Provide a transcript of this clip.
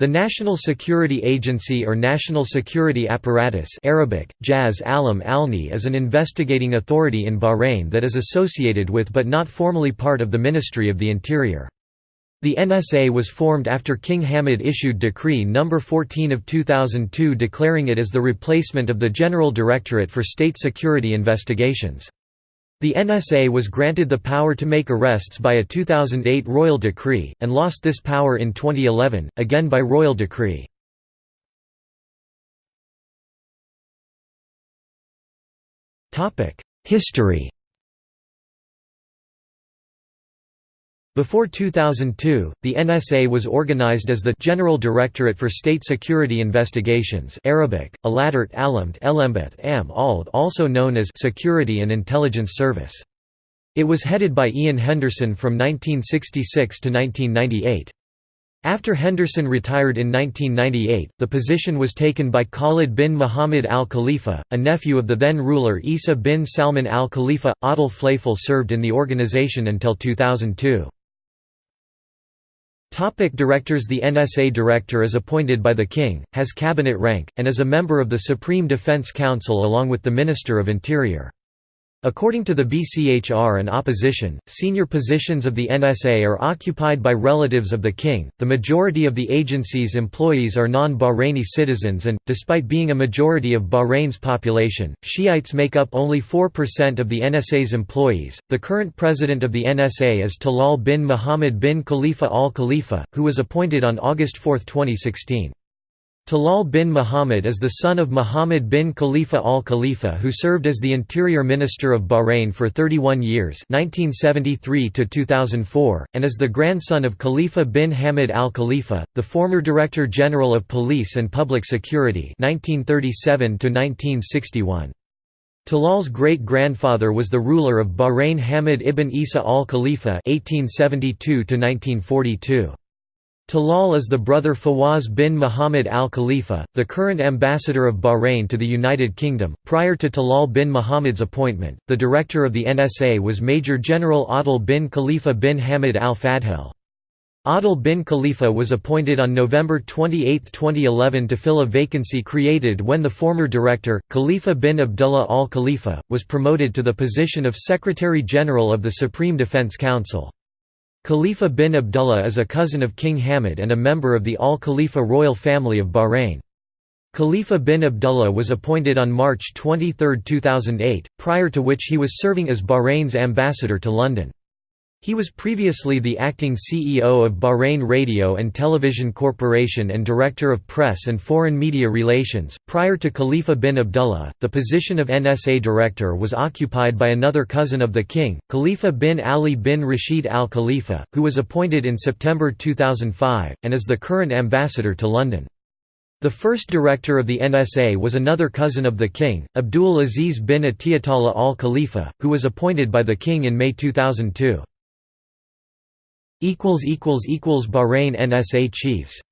The National Security Agency or National Security Apparatus Arabic, Jaz Alam Alni is an investigating authority in Bahrain that is associated with but not formally part of the Ministry of the Interior. The NSA was formed after King Hamad issued Decree No. 14 of 2002 declaring it as the replacement of the General Directorate for State Security Investigations. The NSA was granted the power to make arrests by a 2008 royal decree, and lost this power in 2011, again by royal decree. History Before 2002, the NSA was organized as the General Directorate for State Security Investigations Arabic, Aladart Alamt Elembeth Am Ald also known as Security and Intelligence Service. It was headed by Ian Henderson from 1966 to 1998. After Henderson retired in 1998, the position was taken by Khalid bin Muhammad al Khalifa, a nephew of the then ruler Isa bin Salman al Khalifa. Adel Fleifel served in the organization until 2002. Topic directors The NSA director is appointed by the King, has cabinet rank, and is a member of the Supreme Defense Council along with the Minister of Interior. According to the BCHR and opposition, senior positions of the NSA are occupied by relatives of the king. The majority of the agency's employees are non Bahraini citizens, and, despite being a majority of Bahrain's population, Shiites make up only 4% of the NSA's employees. The current president of the NSA is Talal bin Muhammad bin Khalifa al Khalifa, who was appointed on August 4, 2016. Talal bin Muhammad is the son of Muhammad bin Khalifa al Khalifa who served as the Interior Minister of Bahrain for 31 years 1973 and is the grandson of Khalifa bin Hamad al Khalifa, the former Director General of Police and Public Security 1937 Talal's great-grandfather was the ruler of Bahrain Hamad ibn Isa al Khalifa 1872 -1942. Talal is the brother Fawaz bin Muhammad al Khalifa, the current ambassador of Bahrain to the United Kingdom. Prior to Talal bin Muhammad's appointment, the director of the NSA was Major General Adel bin Khalifa bin Hamad al Fadhel. Adel bin Khalifa was appointed on November 28, 2011 to fill a vacancy created when the former director, Khalifa bin Abdullah al Khalifa, was promoted to the position of Secretary General of the Supreme Defense Council. Khalifa bin Abdullah is a cousin of King Hamad and a member of the Al Khalifa royal family of Bahrain. Khalifa bin Abdullah was appointed on March 23, 2008, prior to which he was serving as Bahrain's ambassador to London. He was previously the acting CEO of Bahrain Radio and Television Corporation and Director of Press and Foreign Media Relations. Prior to Khalifa bin Abdullah, the position of NSA Director was occupied by another cousin of the king, Khalifa bin Ali bin Rashid al Khalifa, who was appointed in September 2005, and is the current ambassador to London. The first director of the NSA was another cousin of the king, Abdul Aziz bin Atiyatullah al Khalifa, who was appointed by the king in May 2002. Bahrain NSA chiefs